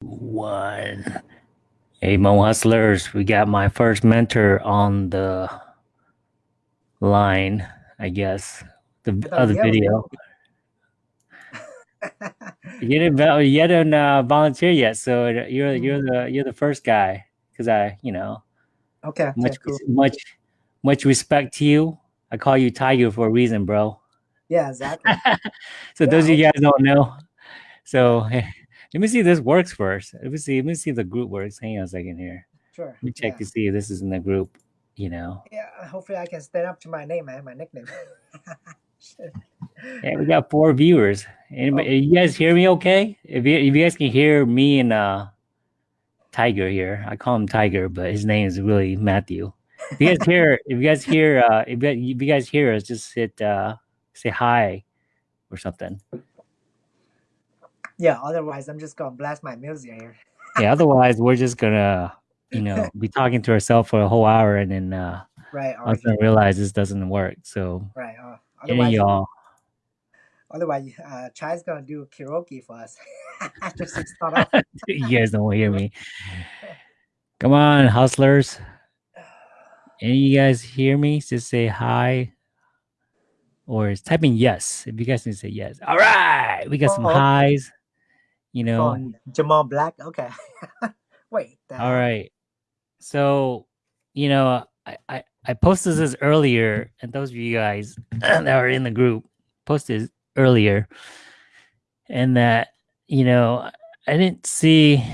One. Hey, Hmong Hustlers, we got my first mentor on the line, I guess, the other video. You didn't, you didn't uh, volunteer yet, so you're you're the you're the first guy because I, you know, okay, okay, much cool. much much respect to you. I call you Tiger for a reason, bro. Yeah, exactly. so Yeah, those of you guys don't know. So let me see if this works first. Let me see. Let me see if the group works. Hang on a second here. Sure. Let me check yeah. to see if this is in the group. You know. Yeah, hopefully I can stand up to my name, and my nickname. Yeah, we got four viewers. Anybody, Oh. you guys hear me okay? If you, if you guys can hear me and uh, Tiger here, I call him Tiger, but his name is really Matthew. If you guys hear, if you guys hear, uh, if, you, if you guys hear us, just hit uh, say hi or something. Yeah, otherwise I'm just gonna blast my music here. Yeah, otherwise we're just gonna, you know, be talking to ourselves for a whole hour and then uh, Right, all of a or, sudden realize this doesn't work. So, right. Uh, otherwise, y'all, otherwise, uh, Chai's gonna do karaoke for us. just to start off. you guys don't hear me. Come on, hustlers. Any you guys hear me? Just say hi. Or is type in yes. If you guys can say yes. All right. We got some Oh. highs. You oh, know. From Jamal Black. Okay. Wait. All. So, you know, I, I, I posted this earlier, and those of you guys that are in the group posted earlier, and that, you know, I didn't see,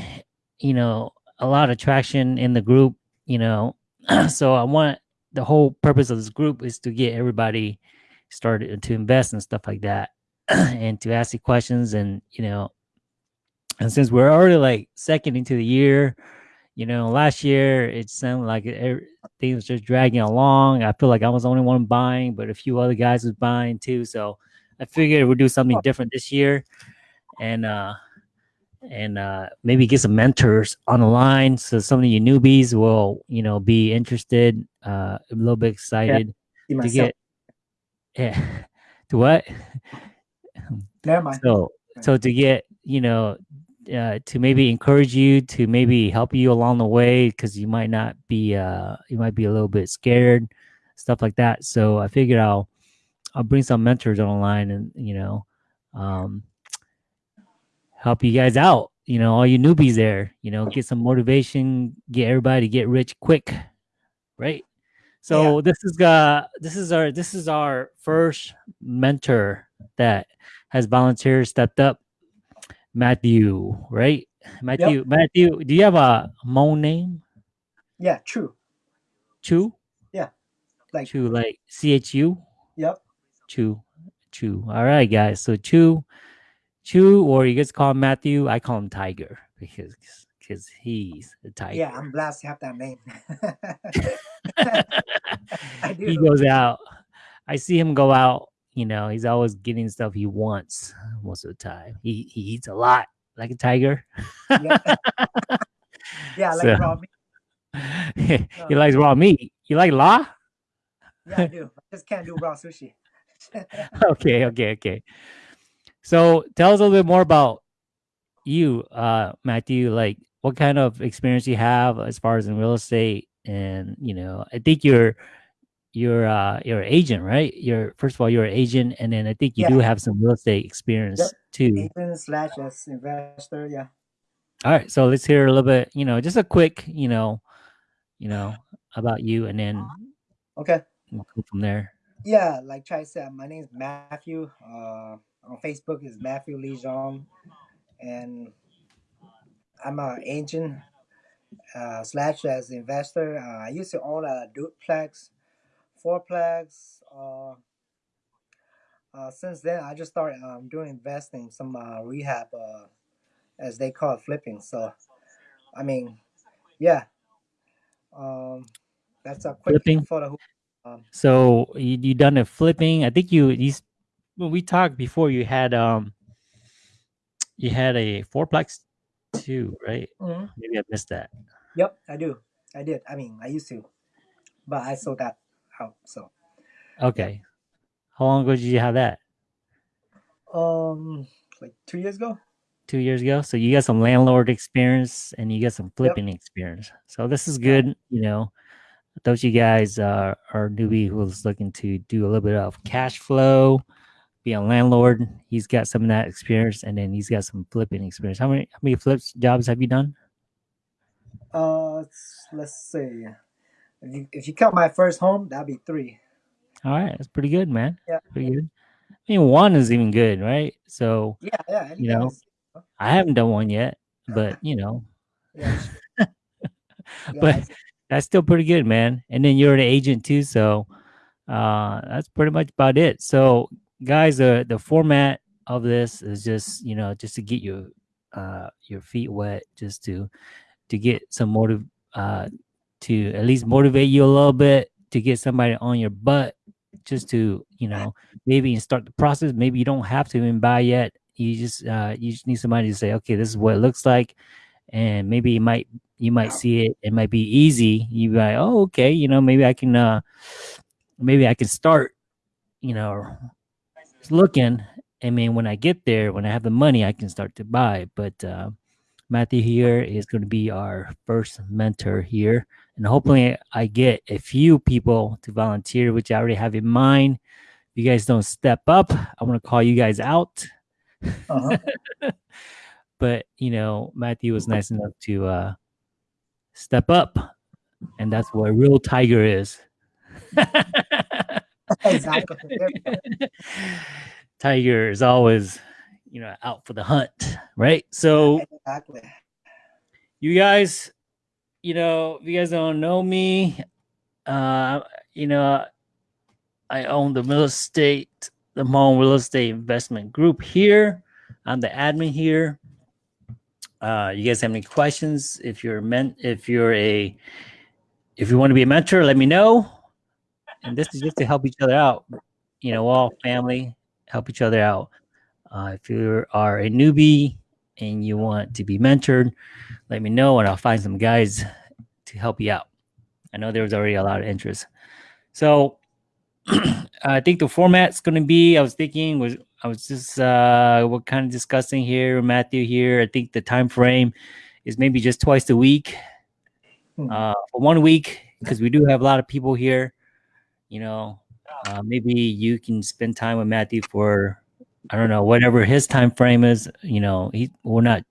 you know, a lot of traction in the group, you know. so I want the whole purpose of this group is to get everybody started to invest and stuff like that and to ask the questions and you know and since we're already like second into the year you know last year it sounded like everything was just dragging along. I feel like i was the only one buying but a few other guys was buying too. So i figured we'd do something different this year and uh and uh maybe get some mentors on the line. So some of you newbies will you know be interested uh a little bit excited See to myself. get yeah to what? Never mind. so so to get you know uh, to maybe encourage you to maybe help you along the way because you might not be uh you might be a little bit scared stuff like that. So i figured i'll i'll bring some mentors online and you know um help you guys out you know all you newbies there you know get some motivation get everybody to get rich quick right? So this is uh this is our this is our first mentor that has volunteered stepped up matthew right matthew matthew do you have a Hmong name Yeah, true. chu Yeah. Like, chu like c-h-u yep. chu chu all right guys so chu chu or you guys call him matthew i call him tiger because because he's a tiger Yeah, I'm blessed to have that name. I do. he goes out. I see him go out. You know, he's always getting stuff he wants most of the time. He he eats a lot, like a tiger. Yeah. yeah, like So- raw meat. he likes raw meat. You like law? Yeah, I do. I just can't do raw sushi. okay, okay, okay. So tell us a little bit more about you, uh, Matthew. Like, what kind of experience you have as far as in real estate, and you know, I think you're you're uh you're an agent, right? You're first of all you're an agent, and then I think you do have some real estate experience Yep. too. Agent slash as investor. Yeah. All right, so let's hear a little bit. You know, just a quick, you know, you know about you, and then Okay. we'll go from there. Yeah, like Chai said, my name is Matthew. Uh, on Facebook is Matthew Lee Zhang, and I'm an agent uh, slash as investor. Uh, I used to own a duplex, fourplex. Uh, uh, since then, I just started um, doing investing, some uh, rehab, uh, as they call it, flipping. So, I mean, yeah, um, that's a quick Flipping? for the who- um, So you you done a flipping? I think you s- when we talked before, you had um you had a fourplex too, right? mhm. Maybe I missed that. Yep, I do. I did. I mean, I used to, but I sold that out. So, Okay. How long ago did you have that? um, like two years ago. two years ago. So you got some landlord experience and you got some flipping yep. experience. So this is good. You know, those you guys uh, are newbie who's looking to do a little bit of cash flow, be a landlord. He's got some of that experience, and then he's got some flipping experience. How many how many flips jobs have you done? Uh, let's see. If you if you count my first home, that'd be three. All right, that's pretty good, man. Yeah, pretty good. I mean, one is even good, right? So yeah, yeah. You know, I haven't done one yet, but you know, yeah. but that's still pretty good, man. And then you're an agent too, so uh, that's pretty much about it. So, guys, uh, the format of this is just you know just to get your uh, your feet wet, just to to get some motive uh, to at least motivate you a little bit to get somebody on your butt just to you know maybe start the process. Maybe you don't have to even buy yet. You just uh you just need somebody to say okay this is what it looks like. And maybe you might you might see it it might be easy. You be like oh okay you know maybe i can uh maybe i can start you know looking. I mean when i get there when i have the money i can start to buy. But uh matthew here is going to be our first mentor here and hopefully I get a few people to volunteer, which I already have in mind. If you guys don't step up, I'm gonna call you guys out. Uh-huh. but you know, Matthew was nice enough to uh, step up, and that's what a real tiger is. exactly. Tiger is always, you know, out for the hunt, right? So, exactly. You guys, you know, if you guys don't know me, uh, you know, I own the real estate, the Hmong Real Estate Investment Group here. I'm the admin here. Uh, you guys have any questions? If you're meant, if you're a, if you want to be a mentor, let me know. And this is just to help each other out. You know, all family help each other out. Uh, if you are a newbie and you want to be mentored, let me know and I'll find some guys to help you out. I know there was already a lot of interest. So I think the format's going to be, I was thinking was, I was just, uh, what kind of discussing here, Matthew here. I think the time frame is maybe just twice a week, hmm. uh, for one week, because we do have a lot of people here, you know, uh, maybe you can spend time with Matthew for I don't know, whatever his time frame is, you know, he we're not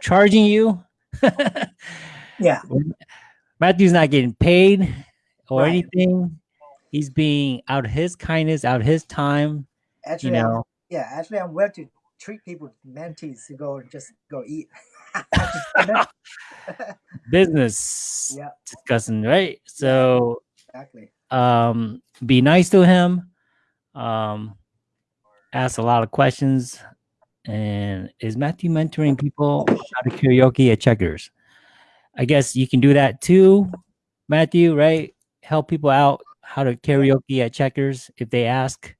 charging you. yeah. Matthew's not getting paid or right. anything. He's being out of his kindness, out of his time. Actually, you know. I'm, yeah, actually I'm willing to treat people mentees to go and just go eat. Business yeah. discussing, right? So exactly. Um be nice to him. Um ask a lot of questions. And is Matthew mentoring people how to karaoke at checkers? I guess you can do that too, Matthew, right? Help people out how to karaoke at checkers if they ask.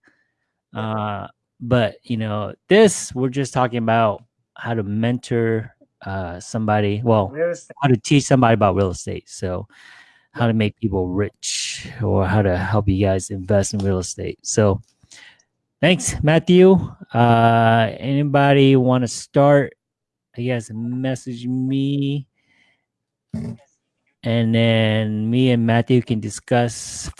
Uh, but you know, this we're just talking about how to mentor uh, somebody. Well, how to teach somebody about real estate. So, how to make people rich or how to help you guys invest in real estate. So, Thanks, Matthew. Uh, anybody want to start? I guess message me, and then me and Matthew can discuss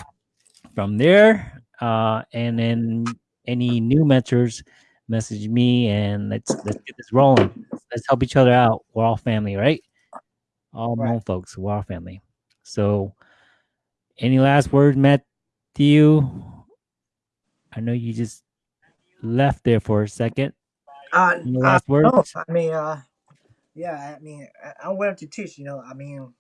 from there. Uh, and then any new mentors, message me, and let's let's get this rolling. Let's help each other out. We're all family, right? All right. folks, we're all family. So, any last words, Matthew? I know you just left there for a second. Uh, Any last uh, words? No, I mean, uh, yeah, I mean, I, willing to teach. You know, I mean,